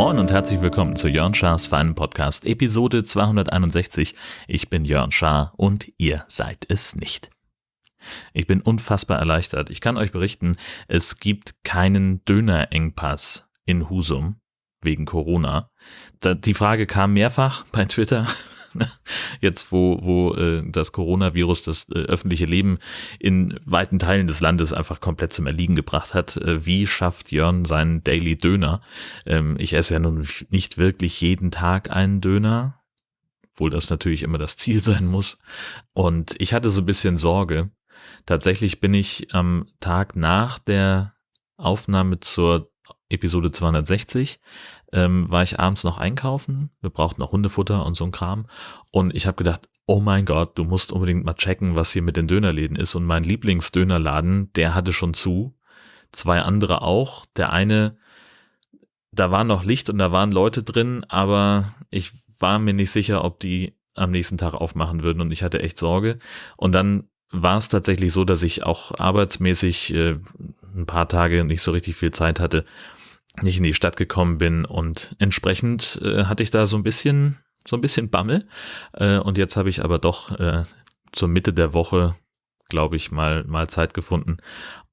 Moin und herzlich willkommen zu Jörn Schars Feinen Podcast, Episode 261. Ich bin Jörn Schaar und ihr seid es nicht. Ich bin unfassbar erleichtert. Ich kann euch berichten, es gibt keinen Dönerengpass in Husum wegen Corona. die Frage kam mehrfach bei Twitter. Jetzt, wo, wo äh, das Coronavirus das äh, öffentliche Leben in weiten Teilen des Landes einfach komplett zum Erliegen gebracht hat, äh, wie schafft Jörn seinen Daily Döner? Ähm, ich esse ja nun nicht wirklich jeden Tag einen Döner, obwohl das natürlich immer das Ziel sein muss. Und ich hatte so ein bisschen Sorge. Tatsächlich bin ich am Tag nach der Aufnahme zur Episode 260 ähm, war ich abends noch einkaufen. Wir brauchten noch Hundefutter und so ein Kram. Und ich habe gedacht, oh mein Gott, du musst unbedingt mal checken, was hier mit den Dönerläden ist. Und mein Lieblingsdönerladen, der hatte schon zu. Zwei andere auch. Der eine, da war noch Licht und da waren Leute drin, aber ich war mir nicht sicher, ob die am nächsten Tag aufmachen würden und ich hatte echt Sorge. Und dann war es tatsächlich so, dass ich auch arbeitsmäßig äh, ein paar Tage nicht so richtig viel Zeit hatte nicht in die Stadt gekommen bin und entsprechend äh, hatte ich da so ein bisschen so ein bisschen Bammel. Äh, und jetzt habe ich aber doch äh, zur Mitte der Woche glaube ich mal mal Zeit gefunden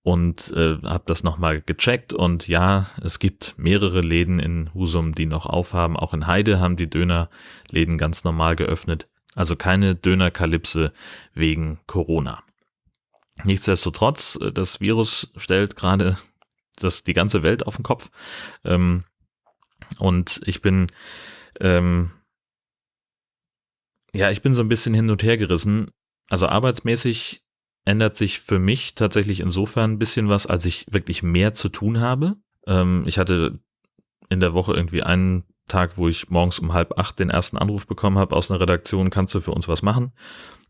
und äh, habe das nochmal gecheckt. Und ja es gibt mehrere Läden in Husum die noch aufhaben. Auch in Heide haben die Dönerläden ganz normal geöffnet. Also keine Dönerkalypse wegen Corona. Nichtsdestotrotz, äh, das Virus stellt gerade das die ganze Welt auf den Kopf. Ähm, und ich bin, ähm, ja, ich bin so ein bisschen hin und her gerissen. Also arbeitsmäßig ändert sich für mich tatsächlich insofern ein bisschen was, als ich wirklich mehr zu tun habe. Ähm, ich hatte in der Woche irgendwie einen Tag, wo ich morgens um halb acht den ersten Anruf bekommen habe aus einer Redaktion, kannst du für uns was machen?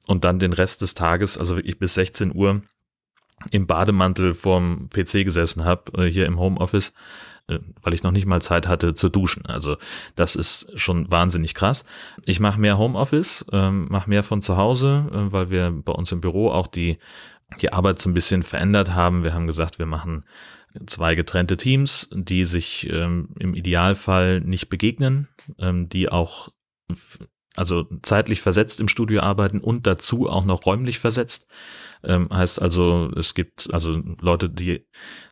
Und dann den Rest des Tages, also wirklich bis 16 Uhr, im Bademantel vorm PC gesessen habe, äh, hier im Homeoffice, äh, weil ich noch nicht mal Zeit hatte zu duschen. Also das ist schon wahnsinnig krass. Ich mache mehr Homeoffice, ähm, mache mehr von zu Hause, äh, weil wir bei uns im Büro auch die, die Arbeit so ein bisschen verändert haben. Wir haben gesagt, wir machen zwei getrennte Teams, die sich ähm, im Idealfall nicht begegnen, ähm, die auch also zeitlich versetzt im Studio arbeiten und dazu auch noch räumlich versetzt. Ähm, heißt also, es gibt also Leute, die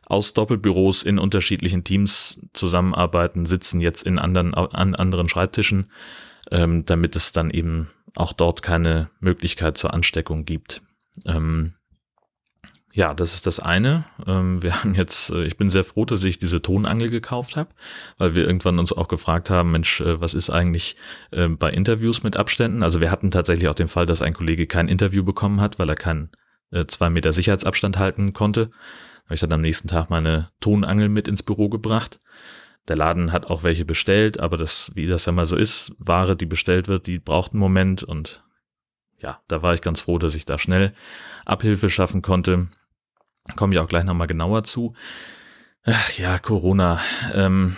aus Doppelbüros in unterschiedlichen Teams zusammenarbeiten, sitzen jetzt in anderen, an anderen Schreibtischen, ähm, damit es dann eben auch dort keine Möglichkeit zur Ansteckung gibt. Ähm, ja, das ist das eine. Ähm, wir haben jetzt, äh, ich bin sehr froh, dass ich diese Tonangel gekauft habe, weil wir irgendwann uns auch gefragt haben, Mensch, äh, was ist eigentlich äh, bei Interviews mit Abständen? Also wir hatten tatsächlich auch den Fall, dass ein Kollege kein Interview bekommen hat, weil er keinen zwei Meter Sicherheitsabstand halten konnte. Habe ich dann am nächsten Tag meine Tonangel mit ins Büro gebracht. Der Laden hat auch welche bestellt, aber das, wie das ja mal so ist, Ware, die bestellt wird, die braucht einen Moment und ja, da war ich ganz froh, dass ich da schnell Abhilfe schaffen konnte. Komme ich auch gleich nochmal genauer zu. Ach, ja, Corona. Ähm,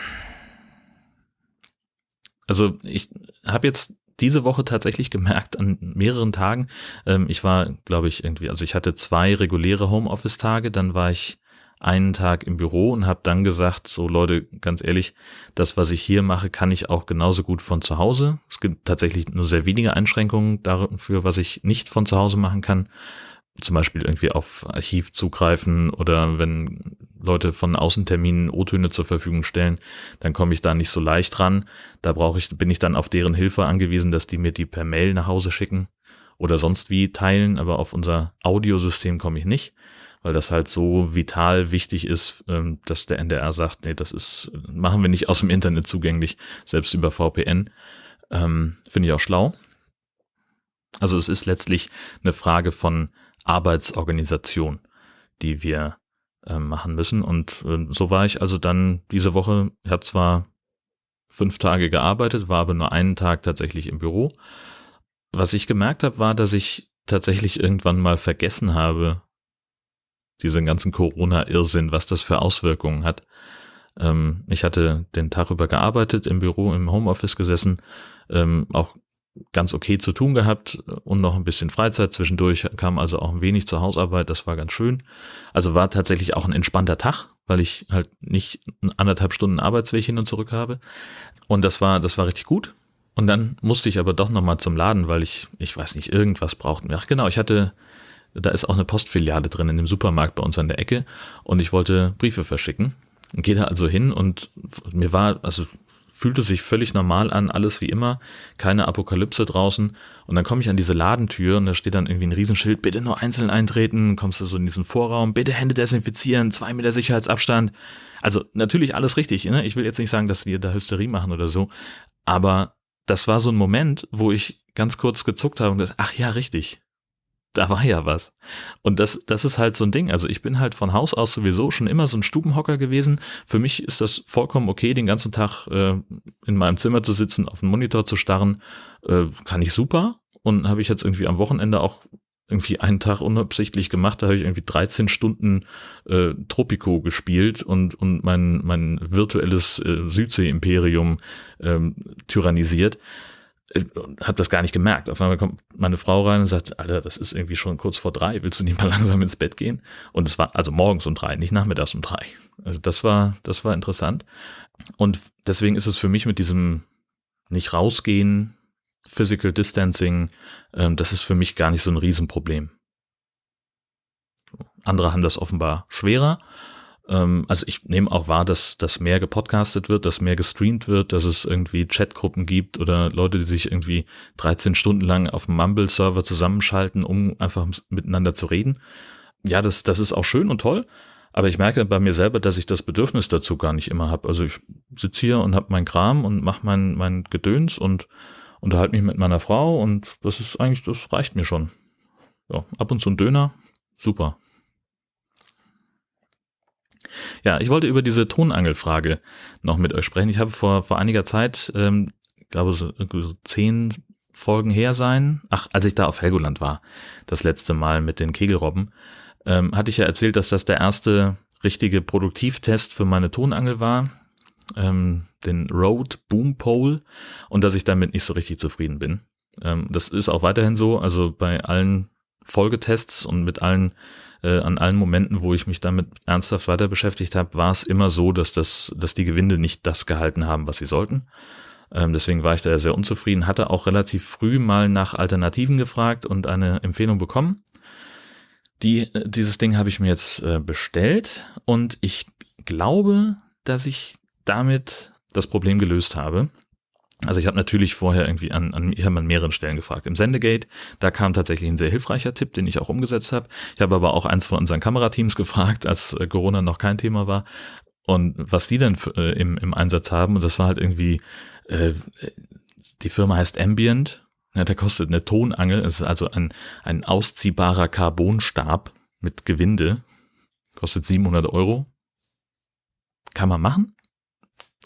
also ich habe jetzt diese Woche tatsächlich gemerkt an mehreren Tagen. Ähm, ich war, glaube ich, irgendwie, also ich hatte zwei reguläre Homeoffice-Tage, dann war ich einen Tag im Büro und habe dann gesagt, so Leute, ganz ehrlich, das, was ich hier mache, kann ich auch genauso gut von zu Hause. Es gibt tatsächlich nur sehr wenige Einschränkungen dafür, was ich nicht von zu Hause machen kann zum Beispiel irgendwie auf Archiv zugreifen oder wenn Leute von Außenterminen O-Töne zur Verfügung stellen, dann komme ich da nicht so leicht ran. Da brauche ich, bin ich dann auf deren Hilfe angewiesen, dass die mir die per Mail nach Hause schicken oder sonst wie teilen, aber auf unser Audiosystem komme ich nicht, weil das halt so vital wichtig ist, ähm, dass der NDR sagt, nee, das ist, machen wir nicht aus dem Internet zugänglich, selbst über VPN. Ähm, Finde ich auch schlau. Also es ist letztlich eine Frage von Arbeitsorganisation, die wir äh, machen müssen. Und äh, so war ich also dann diese Woche, ich habe zwar fünf Tage gearbeitet, war aber nur einen Tag tatsächlich im Büro. Was ich gemerkt habe, war, dass ich tatsächlich irgendwann mal vergessen habe, diesen ganzen Corona-Irrsinn, was das für Auswirkungen hat. Ähm, ich hatte den Tag über gearbeitet, im Büro, im Homeoffice gesessen, ähm, auch ganz okay zu tun gehabt und noch ein bisschen Freizeit zwischendurch, kam also auch ein wenig zur Hausarbeit, das war ganz schön. Also war tatsächlich auch ein entspannter Tag, weil ich halt nicht anderthalb Stunden Arbeitsweg hin und zurück habe. Und das war, das war richtig gut. Und dann musste ich aber doch nochmal zum Laden, weil ich, ich weiß nicht, irgendwas brauchten. Ach genau, ich hatte, da ist auch eine Postfiliale drin in dem Supermarkt bei uns an der Ecke und ich wollte Briefe verschicken. Gehe da also hin und mir war, also fühlte sich völlig normal an, alles wie immer, keine Apokalypse draußen. Und dann komme ich an diese Ladentür und da steht dann irgendwie ein Riesenschild, bitte nur einzeln eintreten, kommst du so in diesen Vorraum, bitte Hände desinfizieren, zwei Meter Sicherheitsabstand. Also natürlich alles richtig, ne? Ich will jetzt nicht sagen, dass die da Hysterie machen oder so, aber das war so ein Moment, wo ich ganz kurz gezuckt habe und gesagt, ach ja, richtig, da war ja was. Und das, das ist halt so ein Ding. Also ich bin halt von Haus aus sowieso schon immer so ein Stubenhocker gewesen. Für mich ist das vollkommen okay, den ganzen Tag äh, in meinem Zimmer zu sitzen, auf den Monitor zu starren. Äh, kann ich super. Und habe ich jetzt irgendwie am Wochenende auch irgendwie einen Tag unabsichtlich gemacht, da habe ich irgendwie 13 Stunden äh, Tropico gespielt und, und mein, mein virtuelles äh, Südsee-Imperium ähm, tyrannisiert. Äh, habe das gar nicht gemerkt. Auf einmal kommt meine Frau rein und sagt, Alter, das ist irgendwie schon kurz vor drei, willst du nicht mal langsam ins Bett gehen? Und es war also morgens um drei, nicht nachmittags um drei. Also das war, das war interessant. Und deswegen ist es für mich mit diesem nicht rausgehen, Physical Distancing, ähm, das ist für mich gar nicht so ein Riesenproblem. Andere haben das offenbar schwerer. Ähm, also ich nehme auch wahr, dass, dass mehr gepodcastet wird, dass mehr gestreamt wird, dass es irgendwie Chatgruppen gibt oder Leute, die sich irgendwie 13 Stunden lang auf dem Mumble-Server zusammenschalten, um einfach miteinander zu reden. Ja, das, das ist auch schön und toll. Aber ich merke bei mir selber, dass ich das Bedürfnis dazu gar nicht immer habe. Also ich sitze hier und habe mein Kram und mache mein, mein Gedöns und unterhalte mich mit meiner Frau und das ist eigentlich, das reicht mir schon. Ja, ab und zu ein Döner, super. Ja, ich wollte über diese Tonangelfrage noch mit euch sprechen. Ich habe vor, vor einiger Zeit, ähm, glaube so, so zehn Folgen her sein, ach, als ich da auf Helgoland war, das letzte Mal mit den Kegelrobben, ähm, hatte ich ja erzählt, dass das der erste richtige Produktivtest für meine Tonangel war, ähm, den Rode Boom Pole, und dass ich damit nicht so richtig zufrieden bin. Ähm, das ist auch weiterhin so, also bei allen Folgetests und mit allen äh, an allen Momenten, wo ich mich damit ernsthaft weiter beschäftigt habe, war es immer so, dass das, dass die Gewinde nicht das gehalten haben, was sie sollten. Ähm, deswegen war ich da sehr unzufrieden, hatte auch relativ früh mal nach Alternativen gefragt und eine Empfehlung bekommen. Die, äh, dieses Ding habe ich mir jetzt äh, bestellt und ich glaube, dass ich damit das Problem gelöst habe. Also ich habe natürlich vorher irgendwie an, an, ich an mehreren Stellen gefragt. Im Sendegate, da kam tatsächlich ein sehr hilfreicher Tipp, den ich auch umgesetzt habe. Ich habe aber auch eins von unseren Kamerateams gefragt, als äh, Corona noch kein Thema war. Und was die denn äh, im, im Einsatz haben, und das war halt irgendwie, äh, die Firma heißt Ambient, ja, der kostet eine Tonangel, es ist also ein, ein ausziehbarer Carbonstab mit Gewinde, kostet 700 Euro. Kann man machen?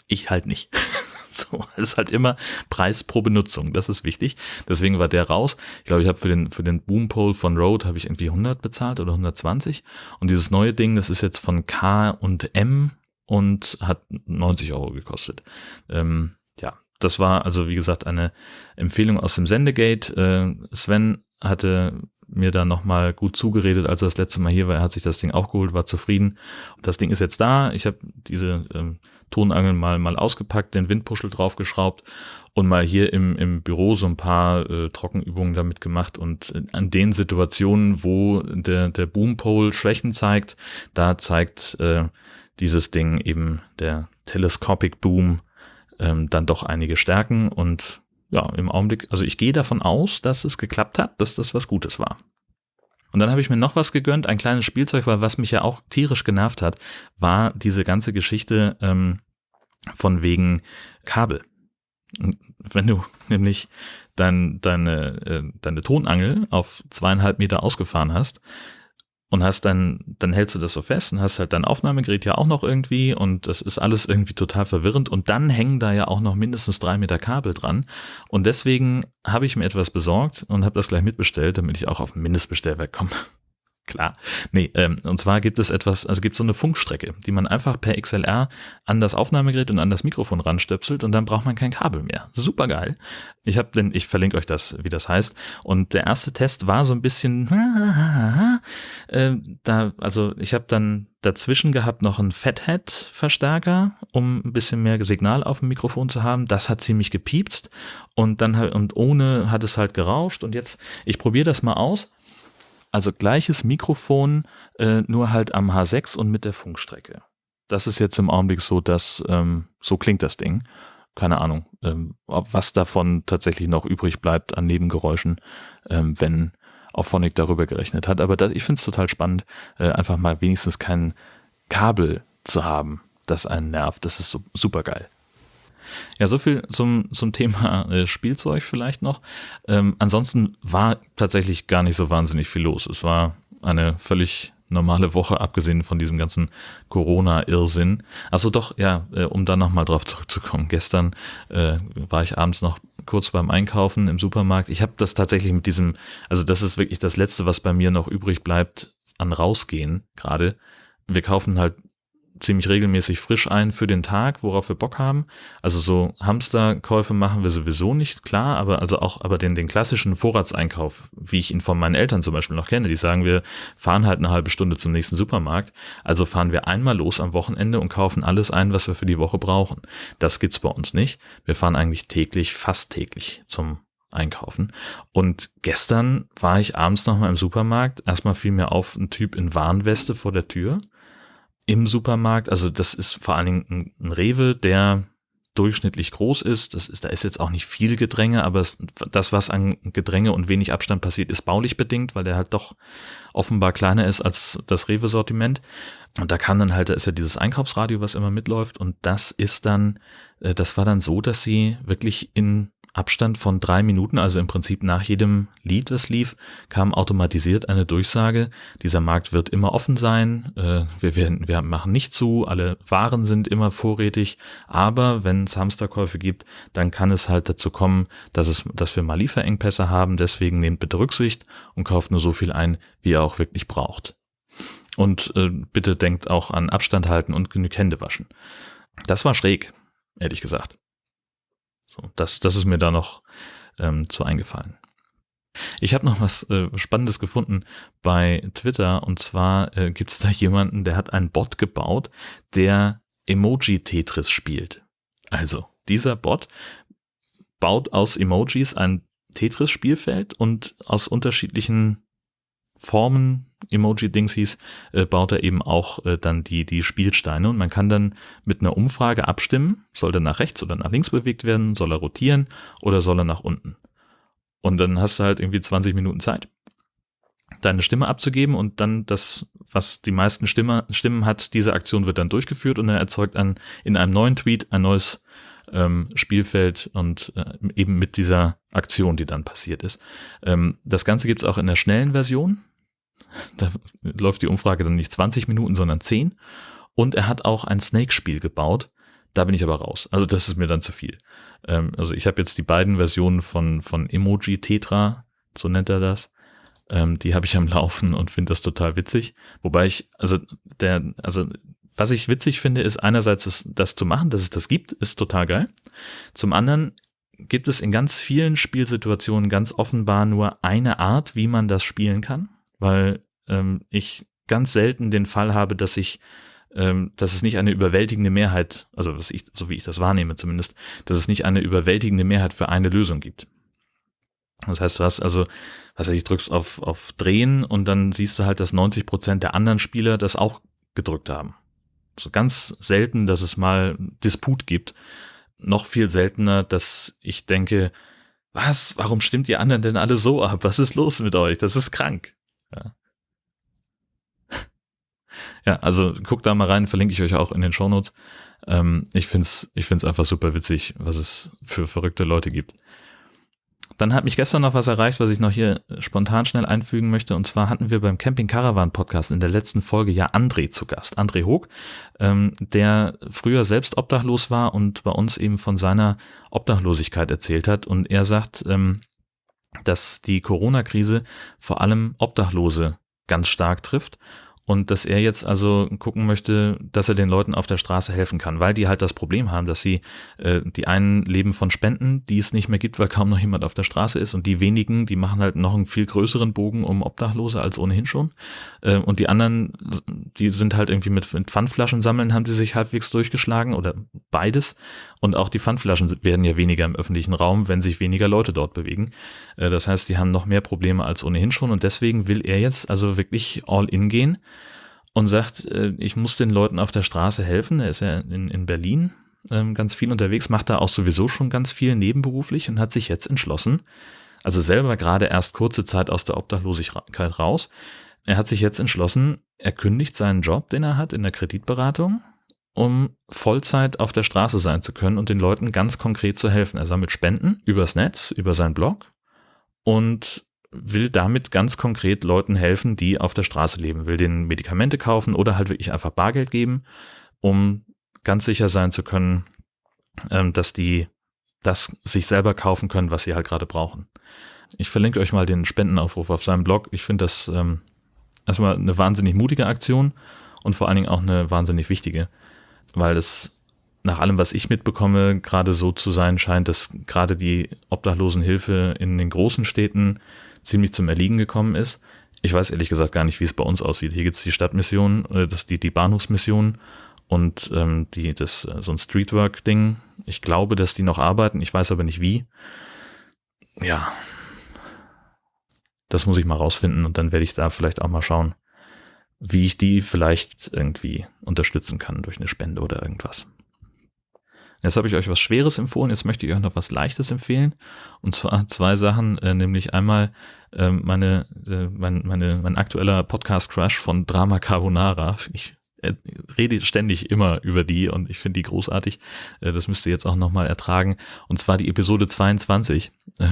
Ich halt nicht. So, es ist halt immer Preis pro Benutzung, das ist wichtig. Deswegen war der raus. Ich glaube, ich habe für den, für den Boompole von Rode habe ich irgendwie 100 bezahlt oder 120. Und dieses neue Ding, das ist jetzt von K und M und hat 90 Euro gekostet. Ähm, ja, das war also, wie gesagt, eine Empfehlung aus dem Sendegate. Äh, Sven hatte mir da nochmal gut zugeredet, als er das letzte Mal hier war. Er hat sich das Ding auch geholt, war zufrieden. Das Ding ist jetzt da. Ich habe diese ähm, Tonangeln mal, mal ausgepackt, den Windpuschel draufgeschraubt und mal hier im, im Büro so ein paar äh, Trockenübungen damit gemacht und an den Situationen, wo der, der Boompole Schwächen zeigt, da zeigt äh, dieses Ding eben der Telescopic Boom ähm, dann doch einige Stärken und ja, im Augenblick, also ich gehe davon aus, dass es geklappt hat, dass das was Gutes war. Und dann habe ich mir noch was gegönnt, ein kleines Spielzeug, weil was mich ja auch tierisch genervt hat, war diese ganze Geschichte ähm, von wegen Kabel. Wenn du nämlich dein, deine, äh, deine Tonangel auf zweieinhalb Meter ausgefahren hast, und hast dann, dann hältst du das so fest und hast halt dein Aufnahmegerät ja auch noch irgendwie und das ist alles irgendwie total verwirrend und dann hängen da ja auch noch mindestens drei Meter Kabel dran und deswegen habe ich mir etwas besorgt und habe das gleich mitbestellt, damit ich auch auf ein Mindestbestellwerk komme. Klar. Nee, ähm, und zwar gibt es etwas, also gibt es so eine Funkstrecke, die man einfach per XLR an das Aufnahmegerät und an das Mikrofon ranstöpselt und dann braucht man kein Kabel mehr. Super geil. Ich habe denn, ich verlinke euch das, wie das heißt. Und der erste Test war so ein bisschen, äh, da, also ich habe dann dazwischen gehabt noch einen Fathead-Verstärker, um ein bisschen mehr Signal auf dem Mikrofon zu haben. Das hat ziemlich gepiepst und dann und ohne hat es halt gerauscht. Und jetzt, ich probiere das mal aus. Also gleiches Mikrofon, äh, nur halt am H6 und mit der Funkstrecke. Das ist jetzt im Augenblick so, dass ähm, so klingt das Ding. Keine Ahnung, ähm, ob was davon tatsächlich noch übrig bleibt an Nebengeräuschen, ähm, wenn auch Phonic darüber gerechnet hat. Aber das, ich finde es total spannend, äh, einfach mal wenigstens kein Kabel zu haben, das einen nervt. Das ist so, super geil. Ja, so viel zum, zum Thema äh, Spielzeug vielleicht noch. Ähm, ansonsten war tatsächlich gar nicht so wahnsinnig viel los. Es war eine völlig normale Woche, abgesehen von diesem ganzen Corona-Irrsinn. Also doch, ja, äh, um da nochmal drauf zurückzukommen. Gestern äh, war ich abends noch kurz beim Einkaufen im Supermarkt. Ich habe das tatsächlich mit diesem, also das ist wirklich das Letzte, was bei mir noch übrig bleibt an Rausgehen gerade. Wir kaufen halt ziemlich regelmäßig frisch ein für den Tag, worauf wir Bock haben. Also so Hamsterkäufe machen wir sowieso nicht, klar, aber also auch aber den, den klassischen Vorratseinkauf, wie ich ihn von meinen Eltern zum Beispiel noch kenne, die sagen, wir fahren halt eine halbe Stunde zum nächsten Supermarkt. Also fahren wir einmal los am Wochenende und kaufen alles ein, was wir für die Woche brauchen. Das gibt's bei uns nicht. Wir fahren eigentlich täglich, fast täglich zum einkaufen. Und gestern war ich abends nochmal im Supermarkt. Erstmal fiel mir auf ein Typ in Warnweste vor der Tür im Supermarkt. Also das ist vor allen Dingen ein, Rewe, der durchschnittlich groß ist. Das ist, da ist jetzt auch nicht viel Gedränge, aber es, das, was an Gedränge und wenig Abstand passiert, ist baulich bedingt, weil der halt doch offenbar kleiner ist als das Rewe-Sortiment. Und da kann dann halt, da ist ja dieses Einkaufsradio, was immer mitläuft. Und das ist dann, äh, das war dann so, dass sie wirklich in Abstand von drei Minuten, also im Prinzip nach jedem Lied, das lief, kam automatisiert eine Durchsage, dieser Markt wird immer offen sein, äh, wir, werden, wir machen nicht zu, alle Waren sind immer vorrätig, aber wenn es Hamsterkäufe gibt, dann kann es halt dazu kommen, dass, es, dass wir mal Lieferengpässe haben, deswegen nehmt bitte Rücksicht und kauft nur so viel ein, wie ihr auch wirklich braucht. Und äh, bitte denkt auch an Abstand halten und genug Hände waschen. Das war schräg, ehrlich gesagt. So, das, das ist mir da noch ähm, zu eingefallen. Ich habe noch was äh, Spannendes gefunden bei Twitter und zwar äh, gibt es da jemanden, der hat einen Bot gebaut, der Emoji-Tetris spielt. Also, dieser Bot baut aus Emojis ein Tetris-Spielfeld und aus unterschiedlichen Formen, Emoji-Dings hieß, äh, baut er eben auch äh, dann die, die Spielsteine und man kann dann mit einer Umfrage abstimmen, soll er nach rechts oder nach links bewegt werden, soll er rotieren oder soll er nach unten. Und dann hast du halt irgendwie 20 Minuten Zeit, deine Stimme abzugeben und dann das, was die meisten Stimme, Stimmen hat, diese Aktion wird dann durchgeführt und er erzeugt dann in einem neuen Tweet ein neues ähm, Spielfeld und äh, eben mit dieser Aktion, die dann passiert ist. Ähm, das Ganze gibt es auch in der schnellen Version. Da läuft die Umfrage dann nicht 20 Minuten, sondern 10. Und er hat auch ein Snake-Spiel gebaut. Da bin ich aber raus. Also das ist mir dann zu viel. Ähm, also ich habe jetzt die beiden Versionen von, von Emoji Tetra, so nennt er das. Ähm, die habe ich am Laufen und finde das total witzig. Wobei ich, also der, also was ich witzig finde, ist einerseits das, das zu machen, dass es das gibt, ist total geil. Zum anderen gibt es in ganz vielen Spielsituationen ganz offenbar nur eine Art, wie man das spielen kann, weil ähm, ich ganz selten den Fall habe, dass ich ähm, dass es nicht eine überwältigende Mehrheit, also was ich, so wie ich das wahrnehme zumindest, dass es nicht eine überwältigende Mehrheit für eine Lösung gibt. Das heißt, du hast also, was ich, drückst auf, auf Drehen und dann siehst du halt, dass 90 Prozent der anderen Spieler das auch gedrückt haben so ganz selten, dass es mal Disput gibt. Noch viel seltener, dass ich denke, was, warum stimmt ihr anderen denn alle so ab? Was ist los mit euch? Das ist krank. Ja, ja also guckt da mal rein, verlinke ich euch auch in den Shownotes. Ähm, ich find's, ich find's einfach super witzig, was es für verrückte Leute gibt. Dann hat mich gestern noch was erreicht, was ich noch hier spontan schnell einfügen möchte. Und zwar hatten wir beim Camping Caravan Podcast in der letzten Folge ja André zu Gast. André Hoog, ähm, der früher selbst obdachlos war und bei uns eben von seiner Obdachlosigkeit erzählt hat. Und er sagt, ähm, dass die Corona-Krise vor allem Obdachlose ganz stark trifft und dass er jetzt also gucken möchte, dass er den Leuten auf der Straße helfen kann, weil die halt das Problem haben, dass sie, äh, die einen leben von Spenden, die es nicht mehr gibt, weil kaum noch jemand auf der Straße ist. Und die wenigen, die machen halt noch einen viel größeren Bogen um Obdachlose als ohnehin schon. Äh, und die anderen, die sind halt irgendwie mit, mit Pfandflaschen sammeln, haben die sich halbwegs durchgeschlagen oder beides. Und auch die Pfandflaschen werden ja weniger im öffentlichen Raum, wenn sich weniger Leute dort bewegen. Äh, das heißt, die haben noch mehr Probleme als ohnehin schon. Und deswegen will er jetzt also wirklich all in gehen und sagt, äh, ich muss den Leuten auf der Straße helfen. Er ist ja in, in Berlin ähm, ganz viel unterwegs, macht da auch sowieso schon ganz viel nebenberuflich und hat sich jetzt entschlossen, also selber gerade erst kurze Zeit aus der Obdachlosigkeit raus, er hat sich jetzt entschlossen, er kündigt seinen Job, den er hat in der Kreditberatung, um Vollzeit auf der Straße sein zu können und den Leuten ganz konkret zu helfen. Er sammelt Spenden übers Netz, über seinen Blog und will damit ganz konkret Leuten helfen, die auf der Straße leben, will denen Medikamente kaufen oder halt wirklich einfach Bargeld geben, um ganz sicher sein zu können, ähm, dass die das sich selber kaufen können, was sie halt gerade brauchen. Ich verlinke euch mal den Spendenaufruf auf seinem Blog. Ich finde das ähm, erstmal eine wahnsinnig mutige Aktion und vor allen Dingen auch eine wahnsinnig wichtige, weil es nach allem, was ich mitbekomme, gerade so zu sein scheint, dass gerade die Obdachlosenhilfe in den großen Städten ziemlich zum Erliegen gekommen ist. Ich weiß ehrlich gesagt gar nicht, wie es bei uns aussieht. Hier gibt es die Stadtmission, äh, das die, die Bahnhofsmission und ähm, die, das, äh, so ein Streetwork-Ding. Ich glaube, dass die noch arbeiten, ich weiß aber nicht wie. Ja, das muss ich mal rausfinden und dann werde ich da vielleicht auch mal schauen, wie ich die vielleicht irgendwie unterstützen kann durch eine Spende oder irgendwas. Jetzt habe ich euch was Schweres empfohlen, jetzt möchte ich euch noch was Leichtes empfehlen. Und zwar zwei Sachen, äh, nämlich einmal äh, meine, äh, mein, meine, mein aktueller Podcast-Crush von Drama Carbonara. Ich äh, rede ständig immer über die und ich finde die großartig. Äh, das müsst ihr jetzt auch nochmal ertragen. Und zwar die Episode 22.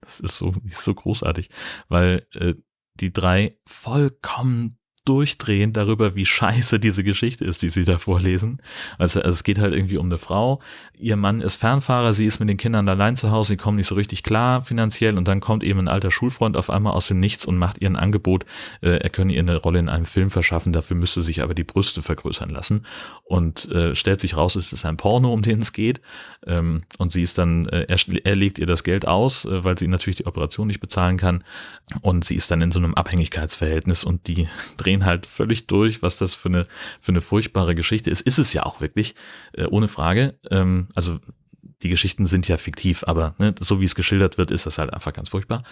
Das ist so, ist so großartig, weil äh, die drei vollkommen durchdrehen darüber, wie scheiße diese Geschichte ist, die sie da vorlesen. Also, also, es geht halt irgendwie um eine Frau. Ihr Mann ist Fernfahrer, sie ist mit den Kindern allein zu Hause, sie kommen nicht so richtig klar finanziell und dann kommt eben ein alter Schulfreund auf einmal aus dem Nichts und macht ihr ein Angebot, äh, er könne ihr eine Rolle in einem Film verschaffen, dafür müsste sich aber die Brüste vergrößern lassen und äh, stellt sich raus, es ist ein Porno, um den es geht ähm, und sie ist dann, äh, er, er legt ihr das Geld aus, äh, weil sie natürlich die Operation nicht bezahlen kann und sie ist dann in so einem Abhängigkeitsverhältnis und die drehen drehen halt völlig durch, was das für eine, für eine furchtbare Geschichte ist. Ist es ja auch wirklich, äh, ohne Frage. Ähm, also die Geschichten sind ja fiktiv, aber ne, so wie es geschildert wird, ist das halt einfach ganz furchtbar.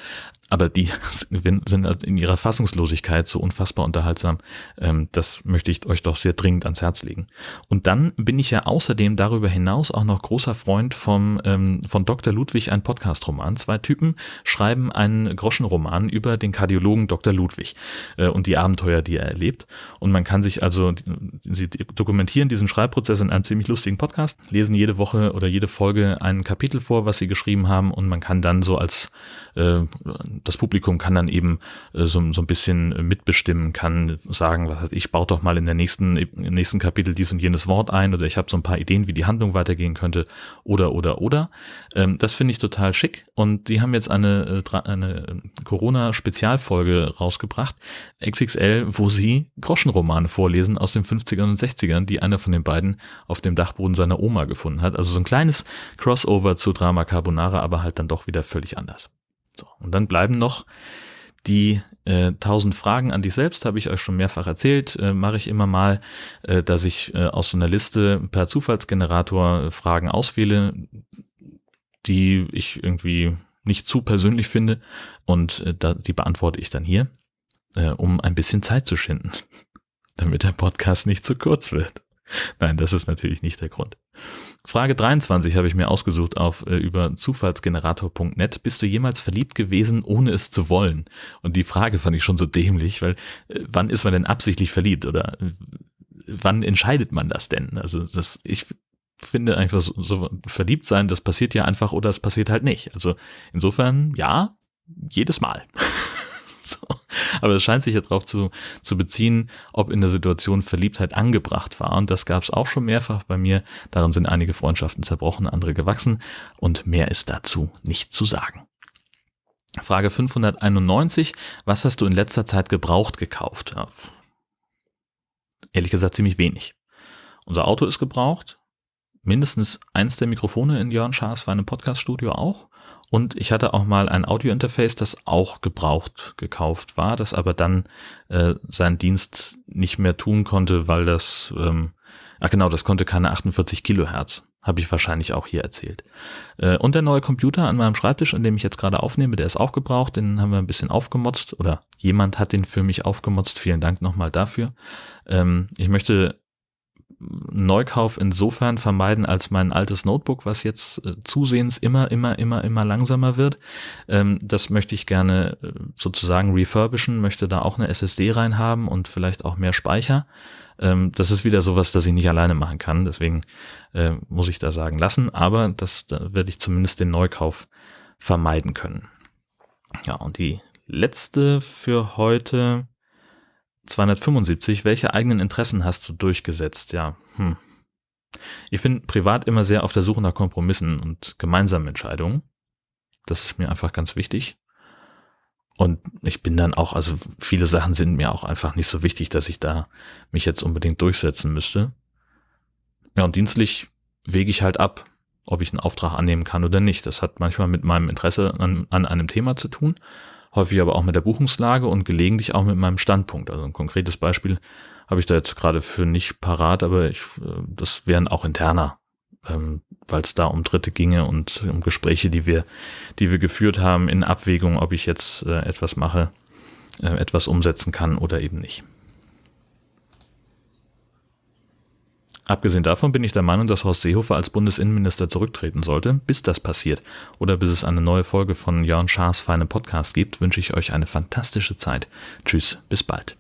Aber die sind halt in ihrer Fassungslosigkeit so unfassbar unterhaltsam. Ähm, das möchte ich euch doch sehr dringend ans Herz legen. Und dann bin ich ja außerdem darüber hinaus auch noch großer Freund vom, ähm, von Dr. Ludwig, ein Podcast-Roman. Zwei Typen schreiben einen Groschenroman über den Kardiologen Dr. Ludwig äh, und die Abenteuer, die er erlebt. Und man kann sich also, sie dokumentieren diesen Schreibprozess in einem ziemlich lustigen Podcast, lesen jede Woche oder jede Folge Folge ein Kapitel vor, was sie geschrieben haben und man kann dann so als äh, das Publikum kann dann eben äh, so, so ein bisschen mitbestimmen, kann sagen, was heißt ich, baut doch mal in der nächsten, im nächsten Kapitel dies und jenes Wort ein oder ich habe so ein paar Ideen, wie die Handlung weitergehen könnte oder oder oder. Ähm, das finde ich total schick und die haben jetzt eine, äh, eine Corona-Spezialfolge rausgebracht, XXL, wo sie Groschenromane vorlesen aus den 50ern und 60ern, die einer von den beiden auf dem Dachboden seiner Oma gefunden hat. Also so ein kleines Crossover zu Drama Carbonara, aber halt dann doch wieder völlig anders. So, und dann bleiben noch die äh, 1000 Fragen an dich selbst, habe ich euch schon mehrfach erzählt, äh, mache ich immer mal, äh, dass ich äh, aus so einer Liste per Zufallsgenerator Fragen auswähle, die ich irgendwie nicht zu persönlich finde und äh, da, die beantworte ich dann hier, äh, um ein bisschen Zeit zu schinden, damit der Podcast nicht zu kurz wird. Nein, das ist natürlich nicht der Grund. Frage 23 habe ich mir ausgesucht auf äh, über zufallsgenerator.net. Bist du jemals verliebt gewesen, ohne es zu wollen? Und die Frage fand ich schon so dämlich, weil äh, wann ist man denn absichtlich verliebt oder äh, wann entscheidet man das denn? Also das, ich finde einfach so, so verliebt sein, das passiert ja einfach oder es passiert halt nicht. Also insofern ja, jedes Mal. so. Aber es scheint sich ja darauf zu, zu beziehen, ob in der Situation Verliebtheit angebracht war. Und das gab es auch schon mehrfach bei mir. Darin sind einige Freundschaften zerbrochen, andere gewachsen. Und mehr ist dazu nicht zu sagen. Frage 591. Was hast du in letzter Zeit gebraucht gekauft? Ja. Ehrlich gesagt ziemlich wenig. Unser Auto ist gebraucht. Mindestens eins der Mikrofone in Jörn Schaas für einem Podcaststudio auch. Und ich hatte auch mal ein Audiointerface, das auch gebraucht gekauft war, das aber dann äh, seinen Dienst nicht mehr tun konnte, weil das, ähm, ach genau, das konnte keine 48 Kilohertz. Habe ich wahrscheinlich auch hier erzählt. Äh, und der neue Computer an meinem Schreibtisch, an dem ich jetzt gerade aufnehme, der ist auch gebraucht. Den haben wir ein bisschen aufgemotzt oder jemand hat den für mich aufgemotzt. Vielen Dank nochmal dafür. Ähm, ich möchte Neukauf insofern vermeiden, als mein altes Notebook, was jetzt äh, zusehends immer, immer, immer, immer langsamer wird. Ähm, das möchte ich gerne äh, sozusagen refurbischen, möchte da auch eine SSD reinhaben und vielleicht auch mehr Speicher. Ähm, das ist wieder sowas, das ich nicht alleine machen kann. Deswegen äh, muss ich da sagen lassen. Aber das da werde ich zumindest den Neukauf vermeiden können. Ja, und die letzte für heute 275. Welche eigenen Interessen hast du durchgesetzt? Ja, hm. Ich bin privat immer sehr auf der Suche nach Kompromissen und gemeinsamen Entscheidungen. Das ist mir einfach ganz wichtig. Und ich bin dann auch, also viele Sachen sind mir auch einfach nicht so wichtig, dass ich da mich jetzt unbedingt durchsetzen müsste. Ja, und dienstlich wege ich halt ab, ob ich einen Auftrag annehmen kann oder nicht. Das hat manchmal mit meinem Interesse an, an einem Thema zu tun häufig aber auch mit der Buchungslage und gelegentlich auch mit meinem Standpunkt. Also ein konkretes Beispiel habe ich da jetzt gerade für nicht parat, aber ich, äh, das wären auch interner, ähm, weil es da um Dritte ginge und um Gespräche, die wir, die wir geführt haben in Abwägung, ob ich jetzt äh, etwas mache, äh, etwas umsetzen kann oder eben nicht. Abgesehen davon bin ich der Meinung, dass Horst Seehofer als Bundesinnenminister zurücktreten sollte. Bis das passiert oder bis es eine neue Folge von Jörn Schaas Feine Podcast gibt, wünsche ich euch eine fantastische Zeit. Tschüss, bis bald.